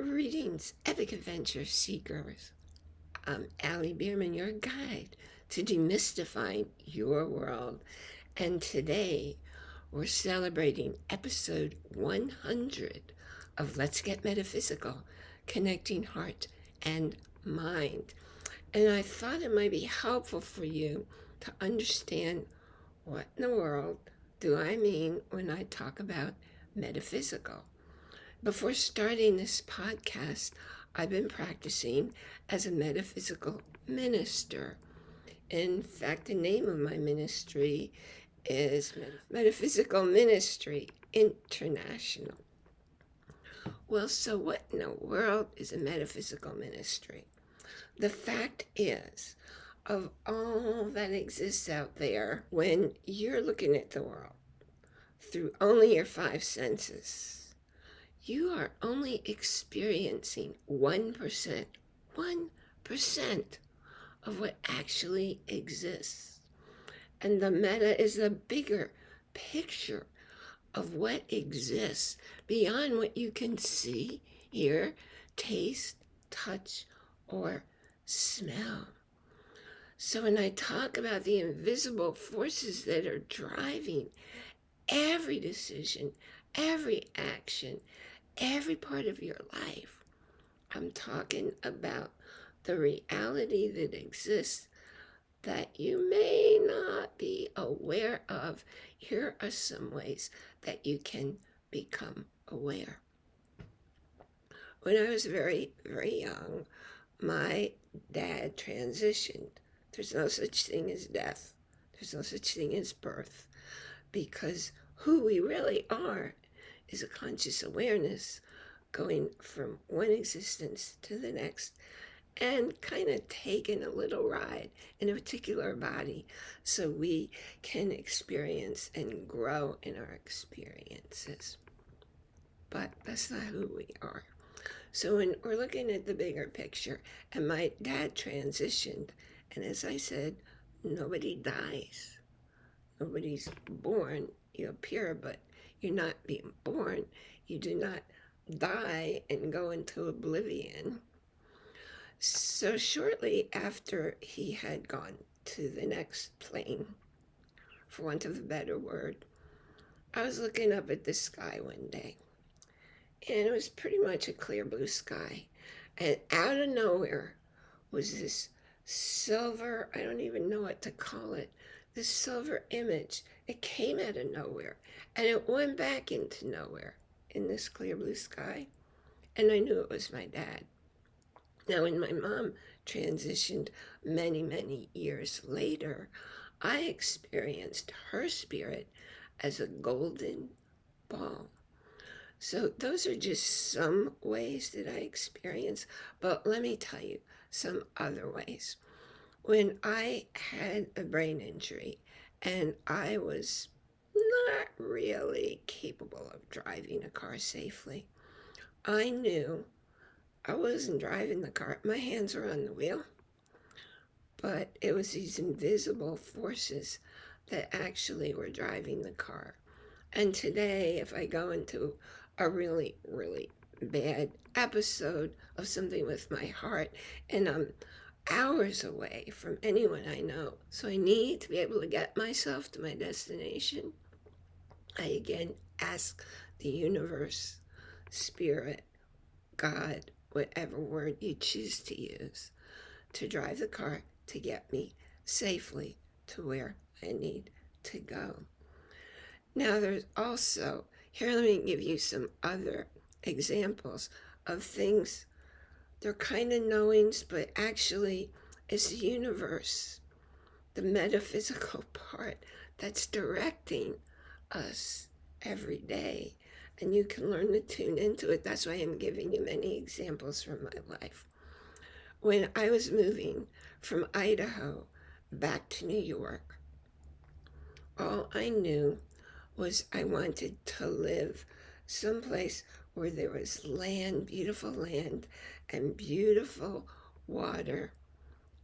Greetings, epic adventure seekers. I'm Allie Bierman, your guide to demystifying your world. And today we're celebrating episode 100 of Let's Get Metaphysical, connecting heart and mind. And I thought it might be helpful for you to understand what in the world do I mean when I talk about metaphysical. Before starting this podcast, I've been practicing as a metaphysical minister. In fact, the name of my ministry is Metaphysical Ministry International. Well, so what in the world is a metaphysical ministry? The fact is, of all that exists out there, when you're looking at the world through only your five senses, you are only experiencing 1%, 1% of what actually exists. And the meta is the bigger picture of what exists beyond what you can see, hear, taste, touch, or smell. So when I talk about the invisible forces that are driving every decision, every action, every part of your life. I'm talking about the reality that exists that you may not be aware of. Here are some ways that you can become aware. When I was very, very young, my dad transitioned. There's no such thing as death. There's no such thing as birth because who we really are is a conscious awareness going from one existence to the next and kind of taking a little ride in a particular body so we can experience and grow in our experiences. But that's not who we are. So when we're looking at the bigger picture, and my dad transitioned, and as I said, nobody dies. Nobody's born. You appear, but you're not being born. You do not die and go into oblivion. So shortly after he had gone to the next plane, for want of a better word, I was looking up at the sky one day. And it was pretty much a clear blue sky. And out of nowhere was this silver, I don't even know what to call it, this silver image. It came out of nowhere and it went back into nowhere in this clear blue sky. And I knew it was my dad. Now, when my mom transitioned many, many years later, I experienced her spirit as a golden ball. So those are just some ways that I experience, but let me tell you some other ways. When I had a brain injury and I was not really capable of driving a car safely, I knew I wasn't driving the car. My hands were on the wheel, but it was these invisible forces that actually were driving the car. And today, if I go into a really, really bad episode of something with my heart and I'm hours away from anyone I know. So I need to be able to get myself to my destination. I again ask the universe, spirit, God, whatever word you choose to use, to drive the car to get me safely to where I need to go. Now there's also, here let me give you some other examples of things they're kind of knowings, but actually it's the universe, the metaphysical part that's directing us every day. And you can learn to tune into it. That's why I'm giving you many examples from my life. When I was moving from Idaho back to New York, all I knew was I wanted to live someplace where there was land, beautiful land, and beautiful water.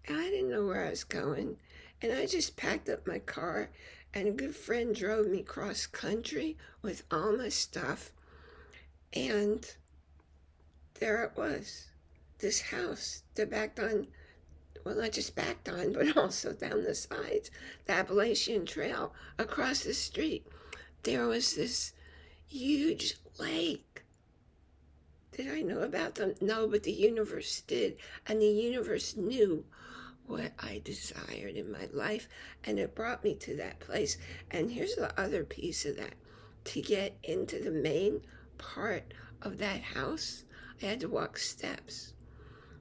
I didn't know where I was going. And I just packed up my car, and a good friend drove me cross country with all my stuff. And there it was, this house that backed on, well, not just backed on, but also down the sides, the Appalachian Trail across the street. There was this huge lake. Did I know about them? No, but the universe did. And the universe knew what I desired in my life, and it brought me to that place. And here's the other piece of that to get into the main part of that house, I had to walk steps.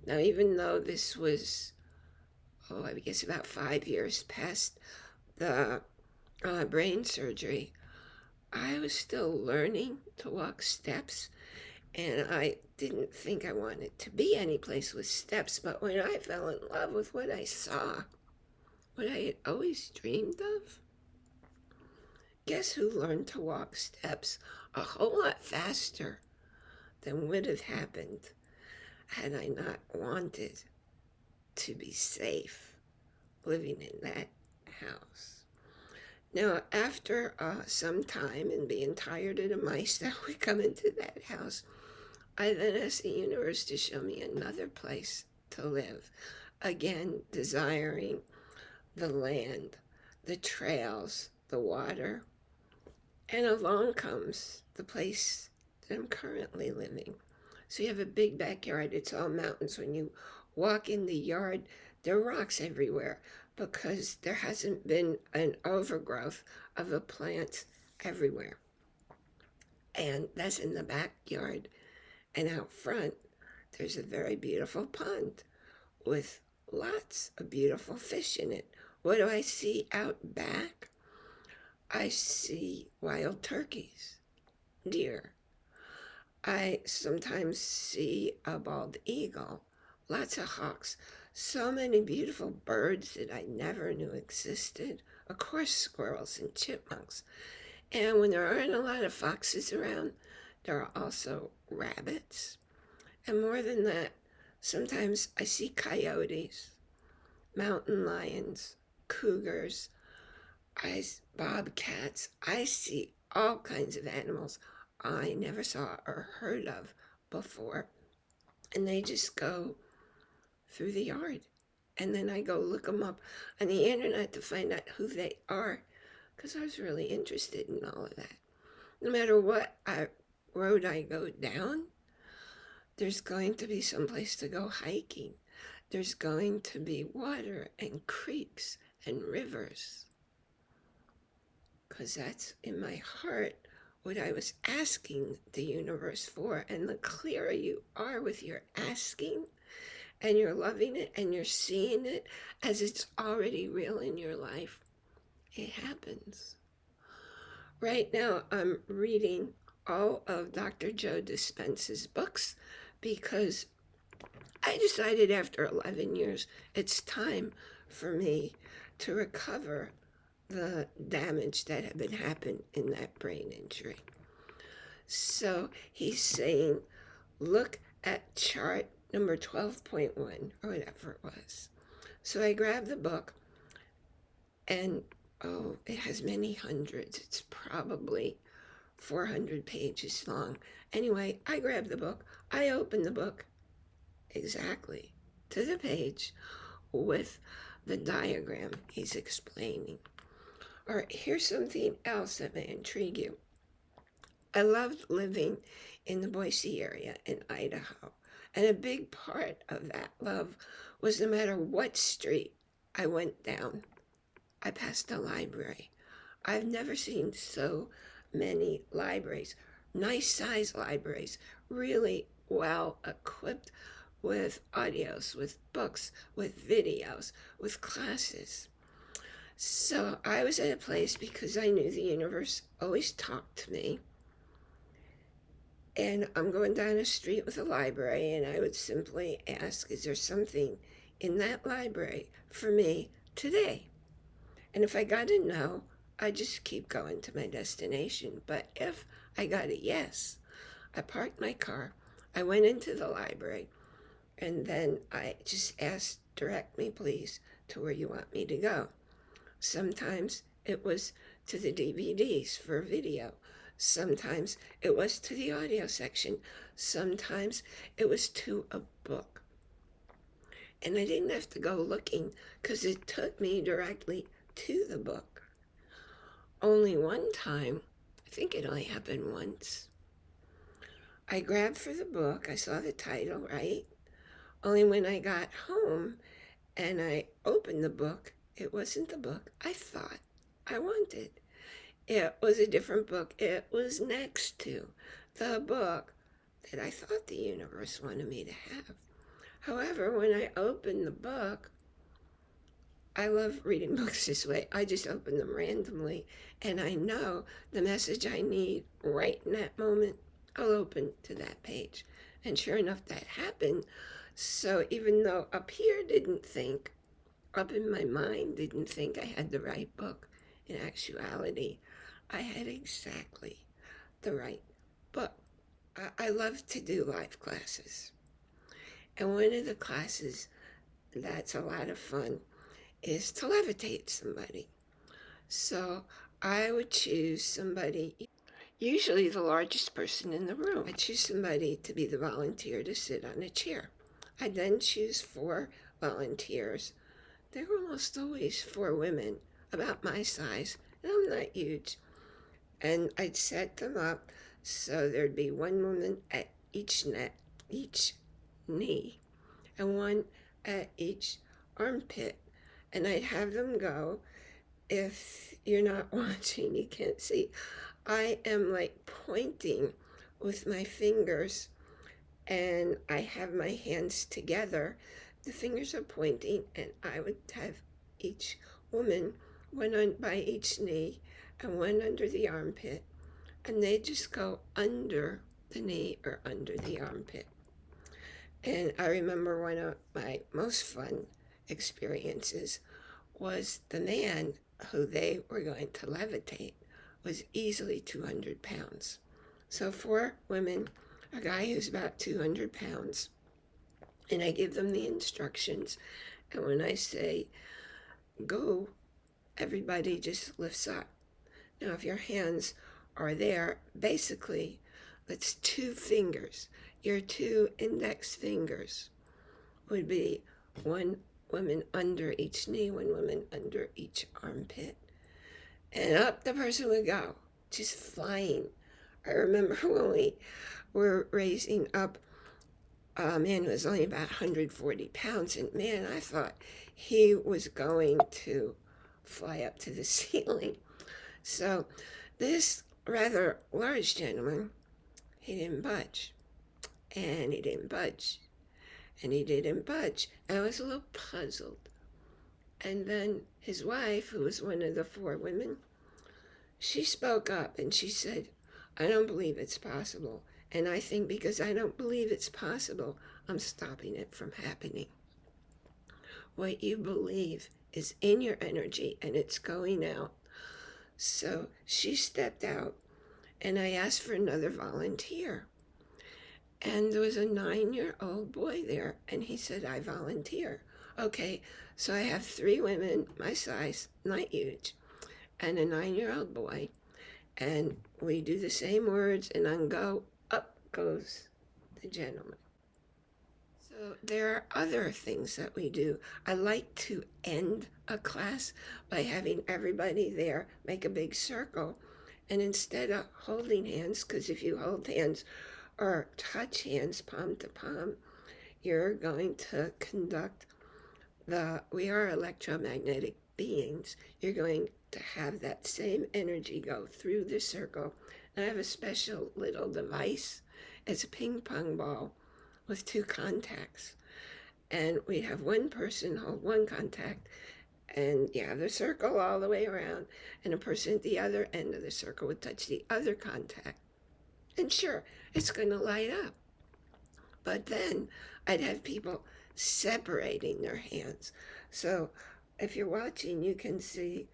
Now, even though this was, oh, I guess about five years past the uh, brain surgery, I was still learning to walk steps and I didn't think I wanted to be any place with steps, but when I fell in love with what I saw, what I had always dreamed of, guess who learned to walk steps a whole lot faster than would have happened had I not wanted to be safe living in that house. Now, after uh, some time and being tired of the mice that would come into that house, I then asked the universe to show me another place to live. Again, desiring the land, the trails, the water. And along comes the place that I'm currently living. So you have a big backyard. It's all mountains. When you walk in the yard, there are rocks everywhere because there hasn't been an overgrowth of the plants everywhere. And that's in the backyard. And out front, there's a very beautiful pond with lots of beautiful fish in it. What do I see out back? I see wild turkeys, deer. I sometimes see a bald eagle, lots of hawks, so many beautiful birds that I never knew existed. Of course, squirrels and chipmunks. And when there aren't a lot of foxes around, there are also rabbits. And more than that, sometimes I see coyotes, mountain lions, cougars, I, bobcats. I see all kinds of animals I never saw or heard of before. And they just go through the yard. And then I go look them up on the internet to find out who they are because I was really interested in all of that. No matter what I road I go down, there's going to be some place to go hiking. There's going to be water and creeks and rivers. Because that's in my heart what I was asking the universe for. And the clearer you are with your asking, and you're loving it, and you're seeing it as it's already real in your life, it happens. Right now, I'm reading all of Dr. Joe Dispenza's books because I decided after 11 years it's time for me to recover the damage that had been happened in that brain injury. So he's saying, look at chart number 12.1 or whatever it was. So I grabbed the book and oh, it has many hundreds. It's probably 400 pages long. Anyway, I grabbed the book. I opened the book exactly to the page with the diagram he's explaining. All right, here's something else that may intrigue you. I loved living in the Boise area in Idaho. And a big part of that love was no matter what street I went down, I passed a library. I've never seen so many libraries, nice size libraries, really well equipped with audios, with books, with videos, with classes. So I was at a place because I knew the universe always talked to me. And I'm going down a street with a library, and I would simply ask, Is there something in that library for me today? And if I got a no, I just keep going to my destination. But if I got a yes, I parked my car, I went into the library, and then I just asked, direct me please to where you want me to go. Sometimes it was to the DVDs for video. Sometimes it was to the audio section. Sometimes it was to a book. And I didn't have to go looking because it took me directly to the book. Only one time, I think it only happened once, I grabbed for the book. I saw the title, right? Only when I got home and I opened the book, it wasn't the book I thought I wanted. It was a different book. It was next to the book that I thought the universe wanted me to have. However, when I opened the book, I love reading books this way. I just open them randomly and I know the message I need right in that moment. I'll open to that page. And sure enough, that happened. So even though up here didn't think, up in my mind didn't think I had the right book, in actuality, I had exactly the right book. I, I love to do live classes. And one of the classes that's a lot of fun is to levitate somebody. So I would choose somebody, usually the largest person in the room. I choose somebody to be the volunteer to sit on a chair. I then choose four volunteers. They're almost always four women about my size, and I'm not huge. And I'd set them up so there'd be one woman at each neck, each knee, and one at each armpit. And I'd have them go. If you're not watching, you can't see. I am like pointing with my fingers and I have my hands together. The fingers are pointing and I would have each woman, one on by each knee and one under the armpit. And they just go under the knee or under the armpit. And I remember one of my most fun experiences was the man who they were going to levitate was easily 200 pounds. So four women, a guy who's about 200 pounds, and I give them the instructions. And when I say, go, everybody just lifts up. Now, if your hands are there, basically, that's two fingers your two index fingers would be one woman under each knee, one woman under each armpit. And up the person would go, just flying. I remember when we were raising up a man who was only about 140 pounds, and man, I thought he was going to fly up to the ceiling. So this rather large gentleman, he didn't budge and he didn't budge. And he didn't budge. I was a little puzzled. And then his wife, who was one of the four women, she spoke up and she said, I don't believe it's possible. And I think because I don't believe it's possible, I'm stopping it from happening. What you believe is in your energy and it's going out. So she stepped out and I asked for another volunteer. And there was a nine year old boy there, and he said, I volunteer. Okay, so I have three women my size, not huge, and a nine year old boy. And we do the same words, and on go, up goes the gentleman. So there are other things that we do. I like to end a class by having everybody there make a big circle. And instead of holding hands, because if you hold hands, or touch hands palm to palm, you're going to conduct the, we are electromagnetic beings. You're going to have that same energy go through the circle. And I have a special little device. It's a ping pong ball with two contacts. And we have one person hold one contact and you have the circle all the way around and a person at the other end of the circle would touch the other contact and sure, it's going to light up. But then I'd have people separating their hands. So if you're watching, you can see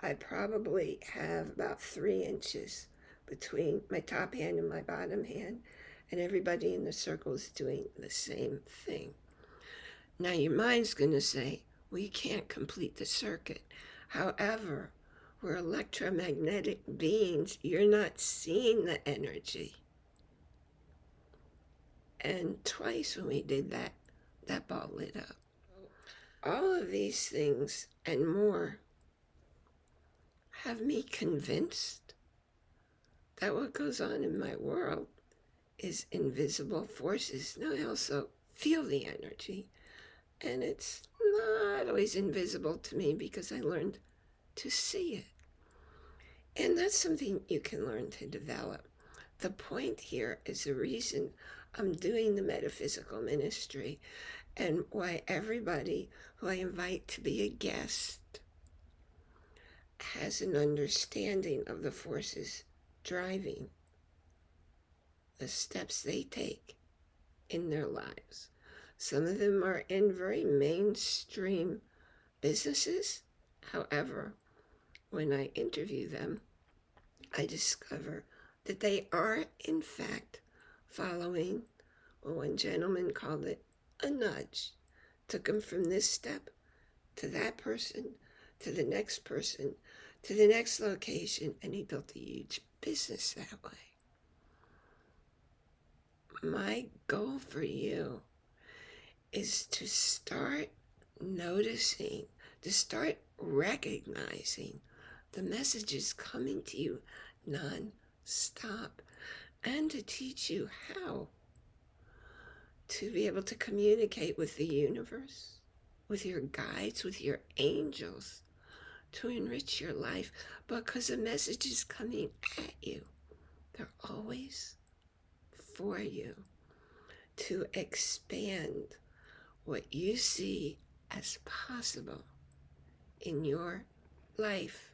I probably have about three inches between my top hand and my bottom hand, and everybody in the circle is doing the same thing. Now your mind's going to say, well, you can't complete the circuit. However, we're electromagnetic beings. You're not seeing the energy. And twice when we did that, that ball lit up. All of these things and more have me convinced that what goes on in my world is invisible forces. Now I also feel the energy, and it's not always invisible to me because I learned to see it. And that's something you can learn to develop. The point here is the reason I'm doing the metaphysical ministry and why everybody who I invite to be a guest has an understanding of the forces driving the steps they take in their lives. Some of them are in very mainstream businesses. However, when I interview them, I discover that they are, in fact, following what one gentleman called it a nudge. Took them from this step to that person, to the next person, to the next location, and he built a huge business that way. My goal for you is to start noticing, to start recognizing the messages coming to you non-stop and to teach you how to be able to communicate with the universe, with your guides, with your angels, to enrich your life because the message is coming at you. They're always for you to expand what you see as possible in your life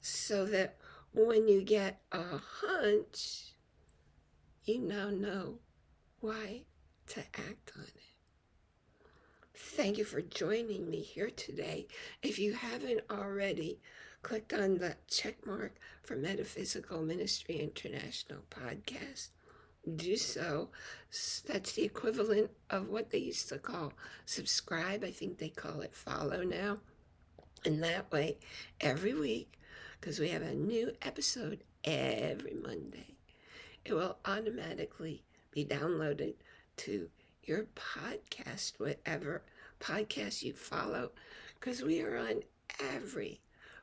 so that when you get a hunch, you now know why to act on it. Thank you for joining me here today. If you haven't already, clicked on the check mark for Metaphysical Ministry International podcast. Do so. That's the equivalent of what they used to call subscribe. I think they call it follow now. And that way, every week, because we have a new episode every Monday, it will automatically be downloaded to your podcast, whatever podcast you follow, because we are on every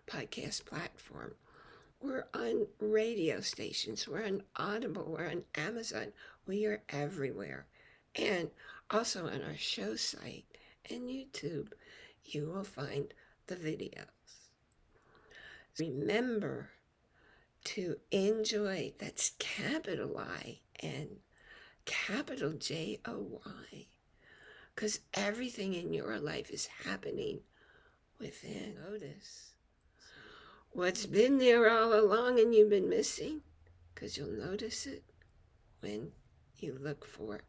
podcast platform. We're on radio stations. We're on Audible. We're on Amazon. We are everywhere. And also on our show site and YouTube, you will find the videos. Remember to enjoy, that's capital I and capital J O Y, because everything in your life is happening within. Notice what's been there all along and you've been missing, because you'll notice it when you look for. it.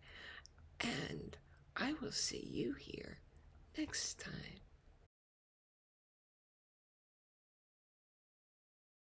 And I will see you here next time.